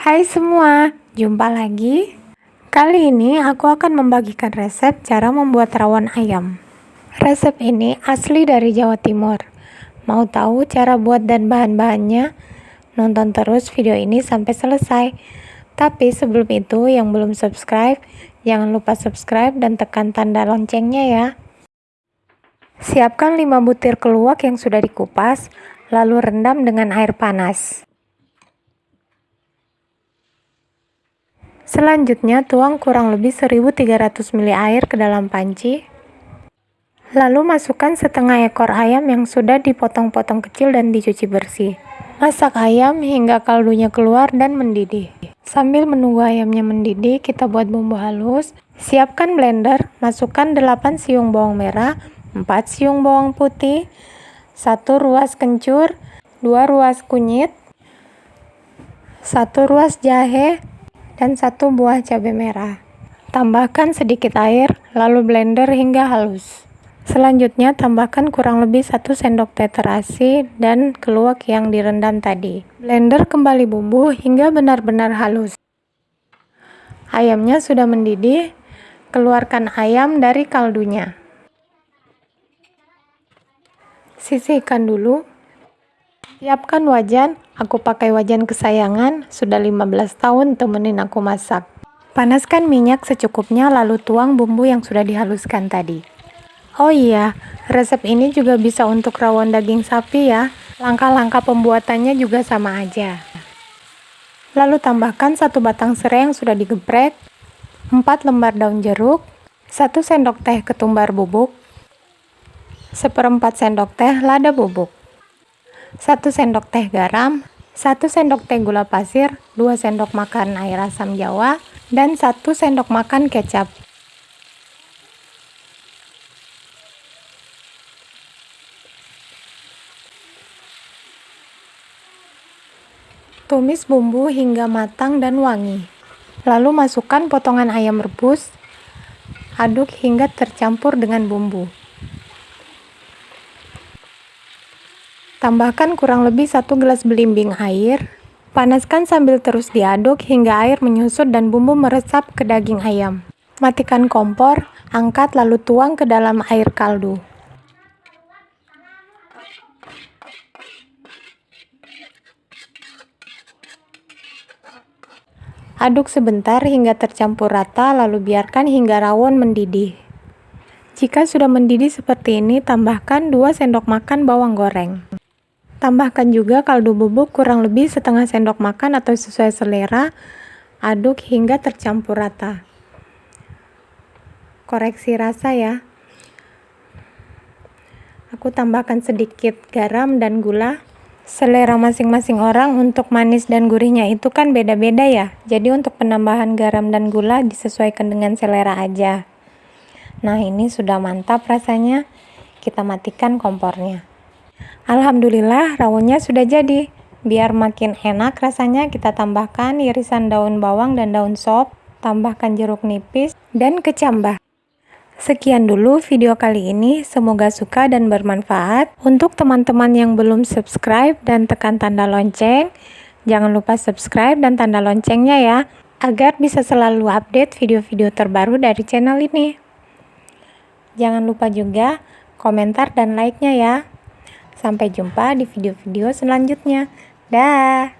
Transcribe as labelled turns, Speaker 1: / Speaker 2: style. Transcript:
Speaker 1: Hai semua, jumpa lagi. Kali ini aku akan membagikan resep cara membuat rawon ayam. Resep ini asli dari Jawa Timur. Mau tahu cara buat dan bahan-bahannya? Nonton terus video ini sampai selesai. Tapi sebelum itu, yang belum subscribe, jangan lupa subscribe dan tekan tanda loncengnya ya. Siapkan 5 butir keluak yang sudah dikupas, lalu rendam dengan air panas. Selanjutnya, tuang kurang lebih 1300 ml air ke dalam panci. Lalu masukkan setengah ekor ayam yang sudah dipotong-potong kecil dan dicuci bersih. Masak ayam hingga kaldunya keluar dan mendidih. Sambil menunggu ayamnya mendidih, kita buat bumbu halus. Siapkan blender, masukkan 8 siung bawang merah, 4 siung bawang putih, 1 ruas kencur, 2 ruas kunyit, 1 ruas jahe, dan satu buah cabai merah. Tambahkan sedikit air, lalu blender hingga halus. Selanjutnya tambahkan kurang lebih 1 sendok teh terasi dan keluak yang direndam tadi. Blender kembali bumbu hingga benar-benar halus. Ayamnya sudah mendidih, keluarkan ayam dari kaldunya. Sisihkan dulu. Siapkan wajan, Aku pakai wajan kesayangan, sudah 15 tahun temenin aku masak. Panaskan minyak secukupnya lalu tuang bumbu yang sudah dihaluskan tadi. Oh iya, resep ini juga bisa untuk rawon daging sapi ya. Langkah-langkah pembuatannya juga sama aja. Lalu tambahkan satu batang serai yang sudah digeprek, 4 lembar daun jeruk, 1 sendok teh ketumbar bubuk, seperempat sendok teh lada bubuk, 1 sendok teh garam, 1 sendok teh gula pasir, 2 sendok makan air asam jawa, dan 1 sendok makan kecap. Tumis bumbu hingga matang dan wangi. Lalu masukkan potongan ayam rebus, aduk hingga tercampur dengan bumbu. Tambahkan kurang lebih satu gelas belimbing air. Panaskan sambil terus diaduk hingga air menyusut dan bumbu meresap ke daging ayam. Matikan kompor, angkat lalu tuang ke dalam air kaldu. Aduk sebentar hingga tercampur rata lalu biarkan hingga rawon mendidih. Jika sudah mendidih seperti ini, tambahkan 2 sendok makan bawang goreng. Tambahkan juga kaldu bubuk kurang lebih setengah sendok makan atau sesuai selera. Aduk hingga tercampur rata. Koreksi rasa ya. Aku tambahkan sedikit garam dan gula. Selera masing-masing orang untuk manis dan gurihnya itu kan beda-beda ya. Jadi untuk penambahan garam dan gula disesuaikan dengan selera aja. Nah ini sudah mantap rasanya. Kita matikan kompornya. Alhamdulillah rawonnya sudah jadi. Biar makin enak rasanya kita tambahkan irisan daun bawang dan daun sop, tambahkan jeruk nipis, dan kecambah. Sekian dulu video kali ini, semoga suka dan bermanfaat. Untuk teman-teman yang belum subscribe dan tekan tanda lonceng, jangan lupa subscribe dan tanda loncengnya ya, agar bisa selalu update video-video terbaru dari channel ini. Jangan lupa juga komentar dan like-nya ya. Sampai jumpa di video-video selanjutnya. Dah.